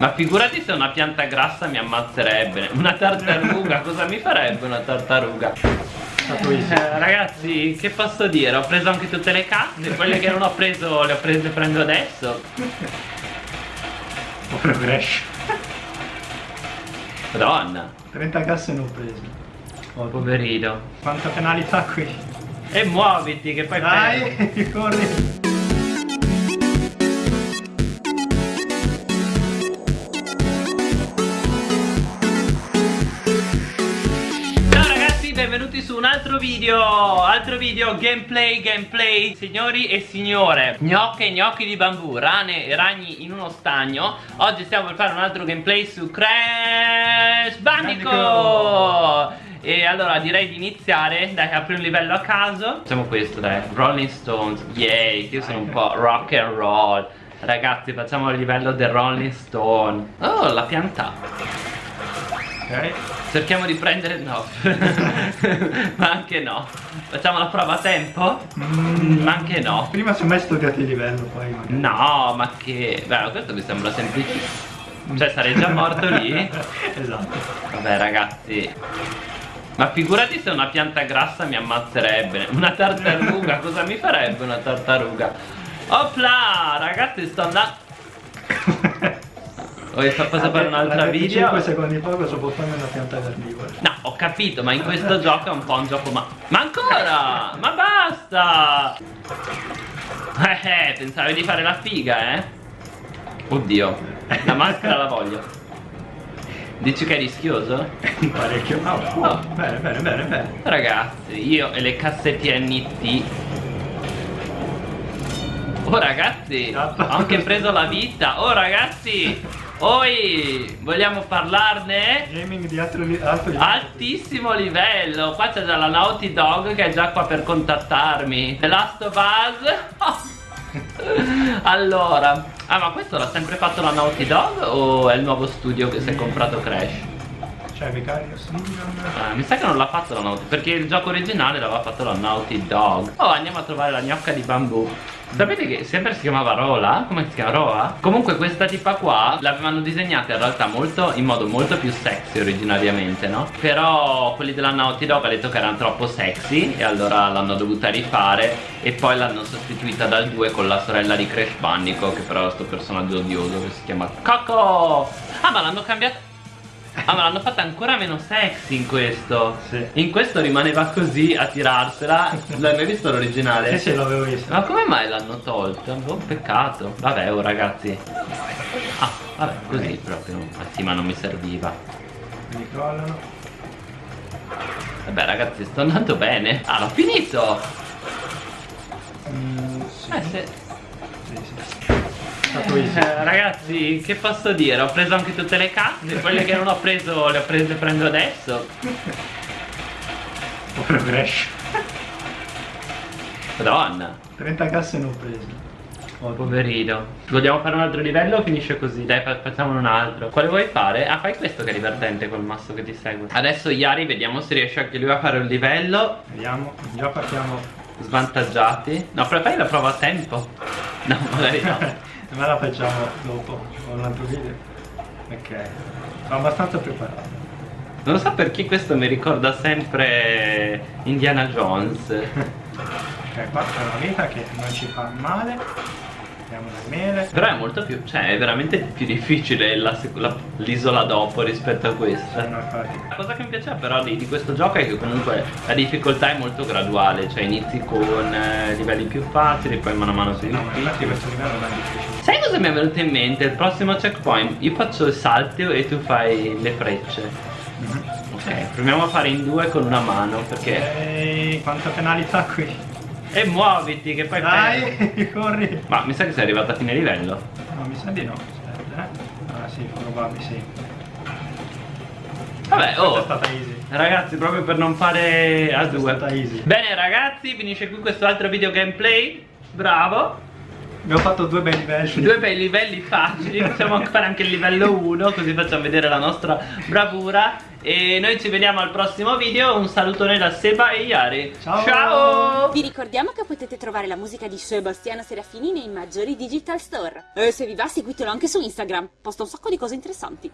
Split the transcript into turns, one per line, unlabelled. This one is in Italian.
Ma figurati se una pianta grassa mi ammazzerebbe. Una tartaruga, cosa mi farebbe una tartaruga? Eh, ragazzi, che posso dire? Ho preso anche tutte le casse Quelle che non ho preso le ho prese prendo adesso.
Ho progresso
Madonna.
30 casse ne ho prese
oh, Poverino.
Quanta penalità qui.
E muoviti che poi
Dai, corri
benvenuti su un altro video Altro video gameplay gameplay. Signori e signore Gnocche e gnocchi di bambù Rane e ragni in uno stagno. Oggi stiamo per fare un altro gameplay su Crash Bandicoot. E allora direi di iniziare Dai apri un livello a caso. Facciamo questo dai Rolling Stones Yay Io sono un po' rock and roll. Ragazzi facciamo il livello del Rolling Stone. Oh la pianta
Ok?
Cerchiamo di prendere... no. Ma anche no. Facciamo la prova a tempo? Mm, ma anche no.
Prima ho mai studiato il livello poi magari.
No ma che... Beh questo mi sembra semplicissimo. Cioè sarei già morto lì?
Esatto.
Vabbè ragazzi. Ma figurati se una pianta grassa mi ammazzerebbe. Una tartaruga, cosa mi farebbe una tartaruga? Opla, ragazzi sto andando Vuoi far fare un'altra video?
5 secondi fa cosa può fare una pianta carnivora?
No, ho capito, ma in questo gioco è un po' un gioco ma... Ma ancora! Ma basta! Eh eh, pensavi di fare la figa, eh? Oddio, la maschera la voglio. Dici che è rischioso?
Parecchio. Oh, oh, oh. Bene, bene, bene, bene.
Ragazzi, io e le cassette NT Oh ragazzi, ho anche preso la vita Oh ragazzi Oi, vogliamo parlarne?
Gaming di alto, alto livello.
Altissimo livello. Qua c'è già la Naughty Dog che è già qua per contattarmi. The Last of Us. allora, ah ma questo l'ha sempre fatto la Naughty Dog o è il nuovo studio che si è comprato Crash?
Cioè Vicarious Legion
ah, Mi sa che non l'ha fatto la Naughty Perché il gioco originale l'aveva fatto la Naughty Dog Oh andiamo a trovare la gnocca di bambù Sapete che sempre si chiamava Rola? Come si chiama Roa? Comunque questa tipa qua l'avevano disegnata in realtà molto, in modo molto più sexy originariamente no? Però quelli della Naughty Dog hanno detto che erano troppo sexy E allora l'hanno dovuta rifare E poi l'hanno sostituita dal 2 con la sorella di Crash Bandico Che però è questo personaggio odioso che si chiama Coco Ah ma l'hanno cambiato Ah ma l'hanno fatta ancora meno sexy in questo.
Sì.
In questo rimaneva così a tirarsela. L'hai mai visto l'originale?
Sì sì l'avevo visto.
Ma come mai l'hanno tolto? Boh peccato. Vabbè oh ragazzi. Ah vabbè così proprio. Ma sì ma non mi serviva.
Mi crollano.
Vabbè ragazzi sto andando bene. Ah l'ho finito!
Mm, sì.
Eh sì.
Sì sì
eh, ragazzi, che posso dire? Ho preso anche tutte le casse, quelle che non ho preso le ho prese prendo adesso.
Ho progresso.
Madonna.
30 casse ne ho prese.
Oh, poverino. Vogliamo fare un altro livello o finisce così? Dai, facciamo un altro. Quale vuoi fare? Ah, fai questo che è divertente col masso che ti segue. Adesso Yari, vediamo se riesce anche lui a fare un livello.
Vediamo, già partiamo
svantaggiati. No, però fai la prova a tempo. No, magari no.
ma la facciamo dopo con un altro video. Ok. Sono abbastanza preparato.
Non so perché questo mi ricorda sempre Indiana Jones.
Ok qua c'è una vita che non ci fa male Abbiamo le mele
Però è molto più, cioè è veramente più difficile l'isola dopo rispetto a questa. La cosa che mi piaceva però di, di, questo gioco è che comunque la difficoltà è molto graduale Cioè inizi con eh, livelli più facili poi mano a mano si
No, infatti questo livello non è difficile.
Sai cosa mi è venuto in mente? Il prossimo checkpoint Io faccio il salto e tu fai le frecce. -hmm. Ok, proviamo a fare in due con una mano perché...
Ehi, quanta penalità qui
e muoviti che poi
Dai, corri.
Ma mi sa che sei arrivato a fine livello?
No, mi sa di no Aspetta, eh. Ah sì, probabile sì.
Vabbè, oh.
è stata easy.
Ragazzi, proprio per non fare a due.
È stata easy.
Bene ragazzi, finisce qui questo altro video gameplay. Bravo
Abbiamo fatto due bei livelli.
Due bei livelli facili, possiamo fare anche il livello 1 così facciamo vedere la nostra bravura e noi ci vediamo al prossimo video, un salutone da Seba e Iari
Ciao.
Ciao
Vi ricordiamo che potete trovare la musica di Sebastiano Serafini nei maggiori digital store. E se vi va seguitelo anche su Instagram, posta un sacco di cose interessanti.